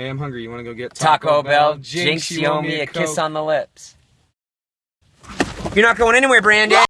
Hey, I'm hungry. You want to go get Taco, Bell. Jinx, you owe me a kiss on the lips. You're not going anywhere, Brandon.